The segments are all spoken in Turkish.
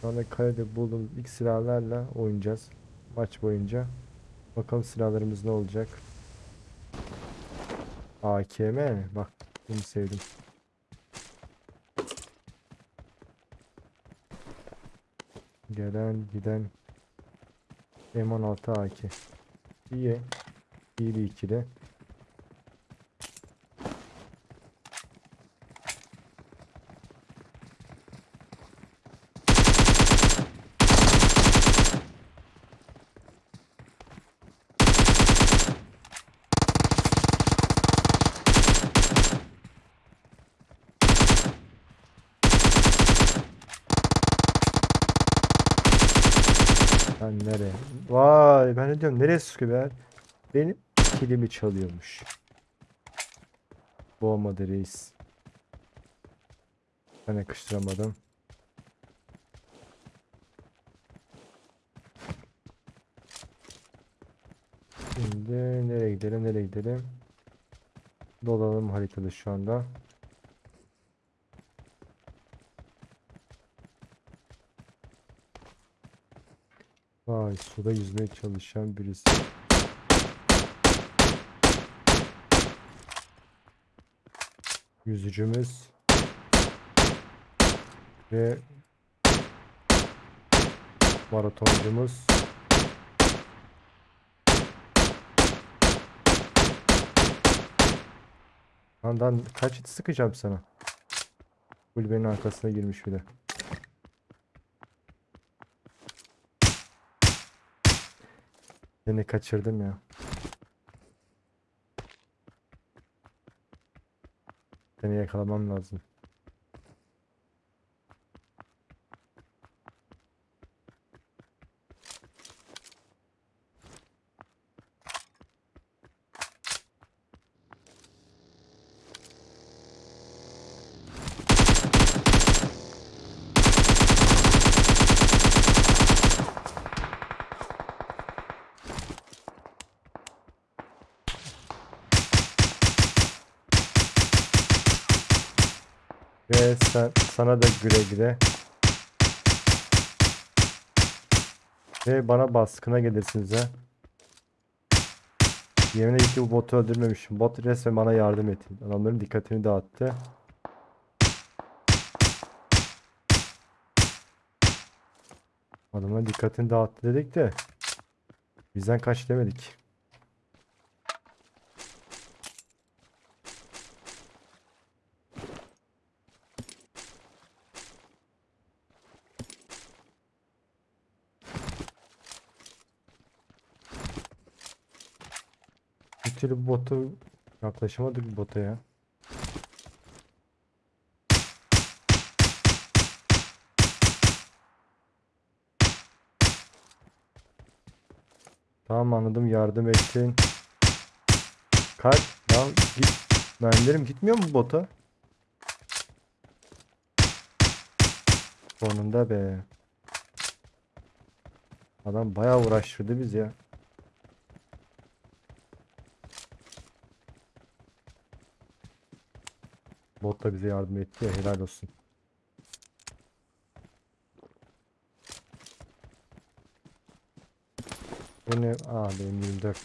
Şu anda kalede bulduğumuz ilk silahlarla oynayacağız. Maç boyunca. Bakalım silahlarımız ne olacak. AKM. Bak bunu sevdim. Gelen giden M16 AK. İyi. İyi bir ikili. Ben nereye? Vay ben ne diyorum nereye sıkıyor be? Benim kilimi çalıyormuş. Bu olmadı reis. Ben yakıştıramadım. Şimdi nereye gidelim nereye gidelim? Dolanalım haritada şu anda. Vay suda yüzmeye çalışan birisi. Yüzücümüz ve maratoncumuz. Landan kaç it sıkacağım sana? Kulübenin arkasına girmiş bir Seni kaçırdım ya. Seni yakalamam lazım. Ve sen, sana da güle güle. Ve bana baskına gelirsiniz ha. Yemin ki bu botu öldürmemişim. Bot resmen bana yardım etti. Adamların dikkatini dağıttı. Adamların dikkatini dağıttı dedik de. Bizden kaç demedik. Türlü bu botu yaklaşamadık bota ya. Tamam anladım yardım ettin. Kalk. Ya git. Mermilerim gitmiyor mu bota? Sonunda be. Adam bayağı uğraştırdı biz ya. Bot da bize yardım etti ya helal olsun. Bu ne? Aa benim 24.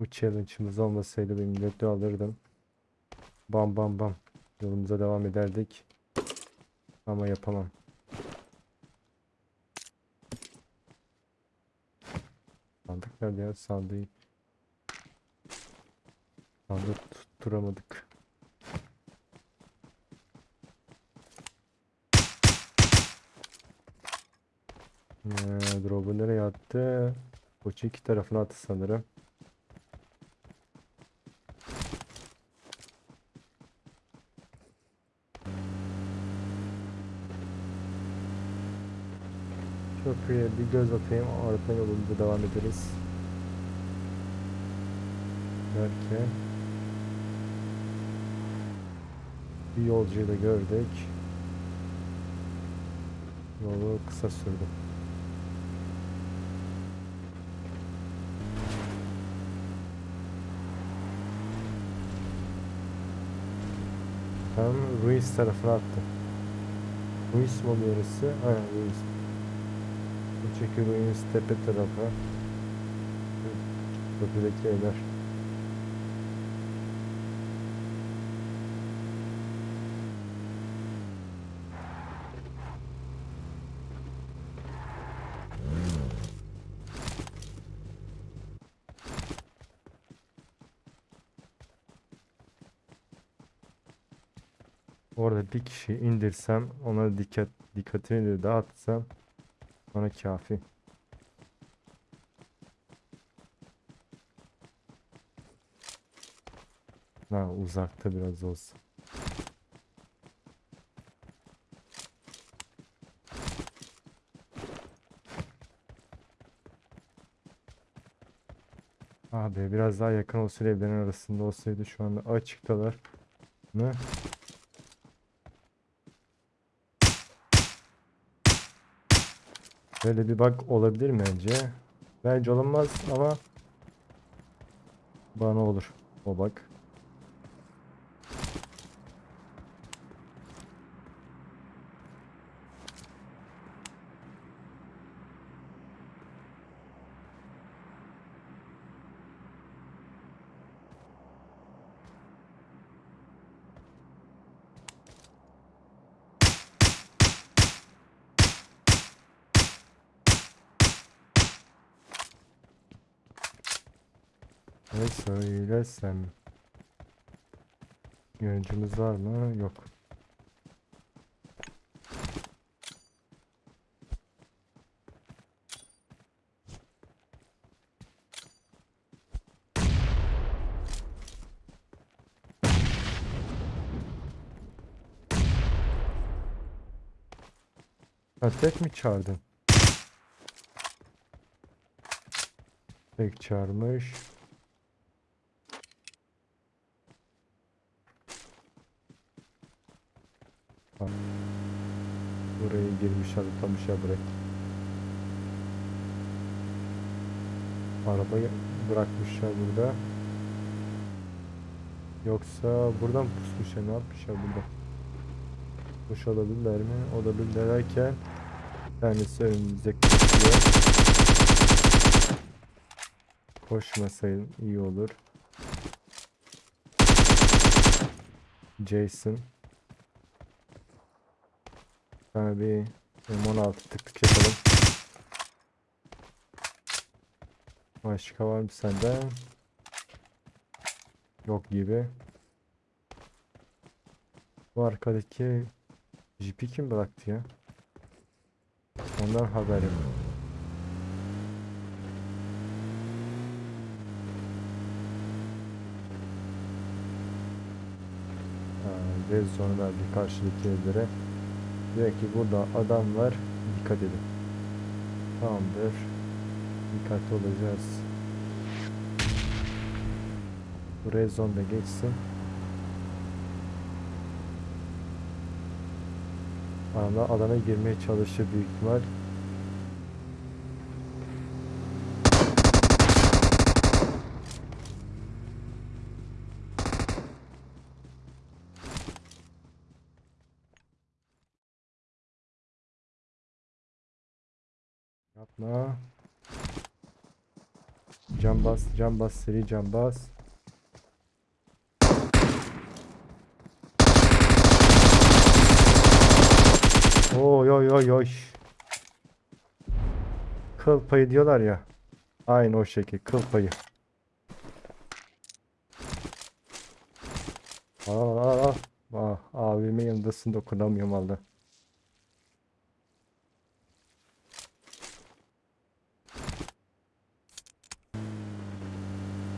Bu challenge'ımız olmasaydı benim 24'ü alırdım. Bam bam bam. Yolumuza devam ederdik. Ama yapamam. Sandık nerede ya? Sandığı. Sandık tutturamadık. Ee, drop'u nereye attı? Koçu iki tarafına attı sanırım. Köprüye bir göz atayım. Ardından yolumuza devam ederiz. Derken bir yolcuyu da gördük. Yolu kısa sürdü. Tam Ruiz tarafına attı. Ruiz mi oluyor orası? Aynen Ruiz. Öteki Ruiz tepe tarafa. Tepedeki evler. Orada bir kişi indirsem ona dikkat dikkatini de dağıtsam bana kafi. Ha uzakta biraz olsun. Abi biraz daha yakın olsaydı evlerin arasında olsaydı şu anda açıktalar. Ne? Böyle bir bug olabilir mi bence? Bence olamaz ama bana olur o bug. Ne söylesem? Yöneticimiz var mı? Yok. Tek mi çağırdın? Tek çağırmış. Ha. Buraya girmişler, tutamışlar buraya. Arabayı bırakmışlar burada. Yoksa buradan pusmuşlar, ne yapmışlar burada? Push olabilirler mi? Olabilirler derken bir tanesi önümüze kaçıyor. Koşmasaydım iyi olur. Jason. Bir M16 tık tık yapalım. Başka var mı sende? Yok gibi. Bu arkadaki Jeep'i kim bıraktı ya? Ondan haberim. Red zone verdi karşıdaki evlere. Diyor ki burada adam var. Dikkat edin. Tamamdır. Dikkatli olacağız. Bu red zone da geçsin. Alana, alana girmeye çalışır büyük ihtimal. Yapma. Cam bas, cam bas, seri cam bas. Oy oy oy oy. Kıl payı diyorlar ya. Aynı o şekil kıl payı. Aa, aa, aa. Ah, abimin yanındasın dokunamıyorum valla.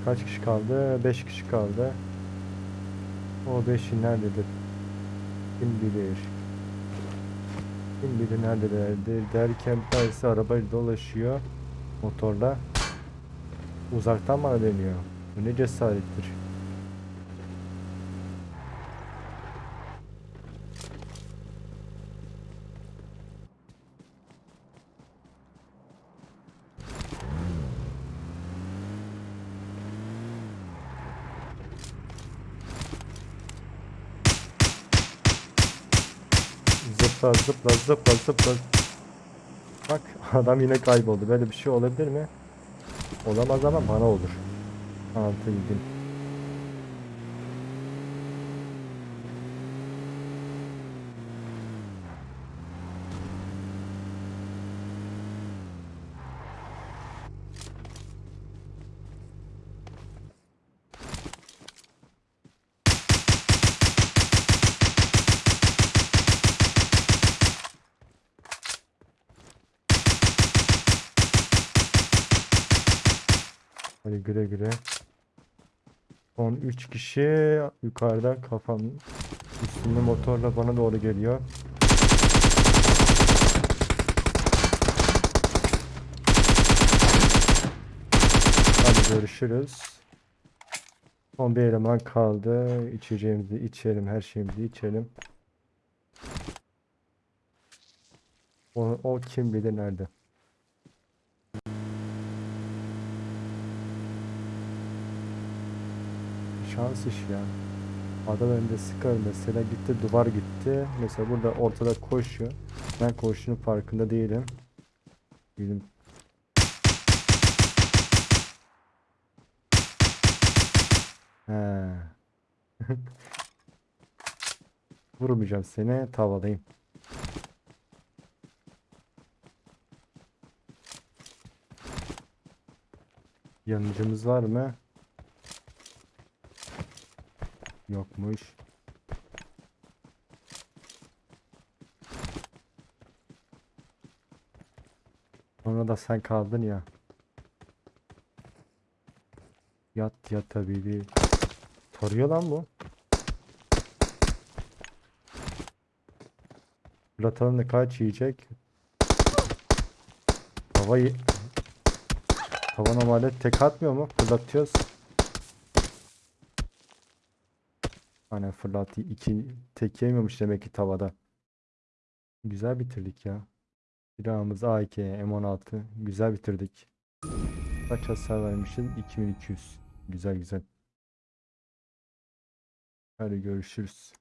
Kaç kişi kaldı? 5 kişi kaldı. O 5'i nerededir? Kim bilir? Kim bilir neredelerdir derken tanesi arabayla dolaşıyor motorla. Uzaktan bana dönüyor. Bu ne cesarettir. Zıpla zıpla zıpla zıpla. Bak adam yine kayboldu. Böyle bir şey olabilir mi? Olamaz ama bana olur. Anlatabildim. Güle güle. Son 3 kişi yukarıda kafamın üstünde motorla bana doğru geliyor. Hadi görüşürüz. Son bir eleman kaldı. İçeceğimizi içelim, her şeyimizi içelim. O, o kim bilir nerede. Şans iş ya. Adam önünde sıkar mesela gitti duvar gitti. Mesela burada ortada koşuyor. Ben koşunun farkında değilim. Değilim. He. Vurmayacağım seni tavadayım. Yanıcımız var mı? Yokmuş. Sonra da sen kaldın ya. Yat yat tabii bir. Tarıyor lan bu. Fırlatalım kaç yiyecek? Havayı Hava normalde tek atmıyor mu? Fırlatıyoruz. Aynen fırlattı. iki tek yemiyormuş demek ki tavada. Güzel bitirdik ya. Silahımız AK, M16. Güzel bitirdik. Kaç hasar vermişiz? 2200. Güzel güzel. Hadi görüşürüz.